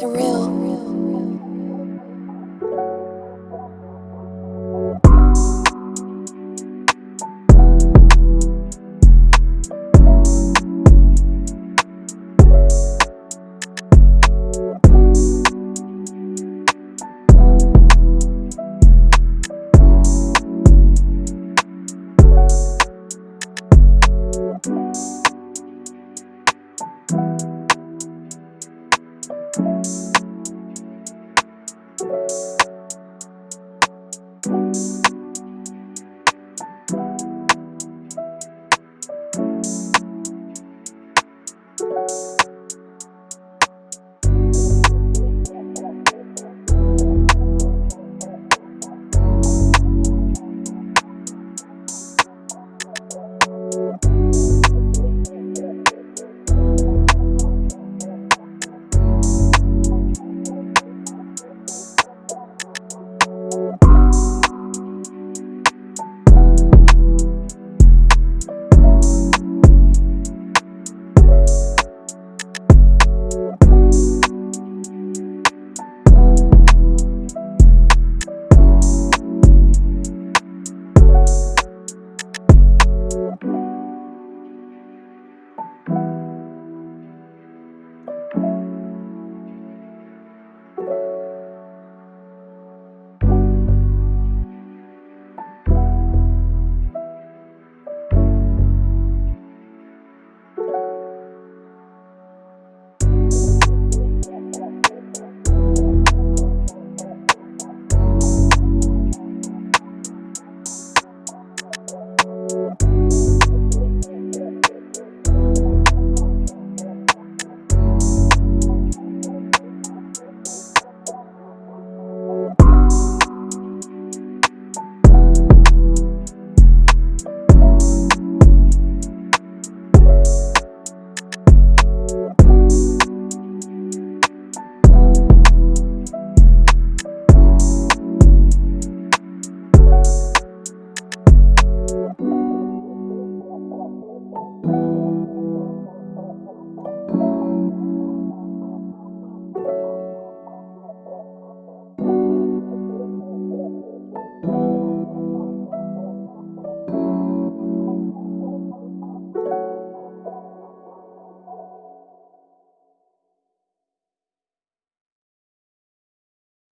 surreal.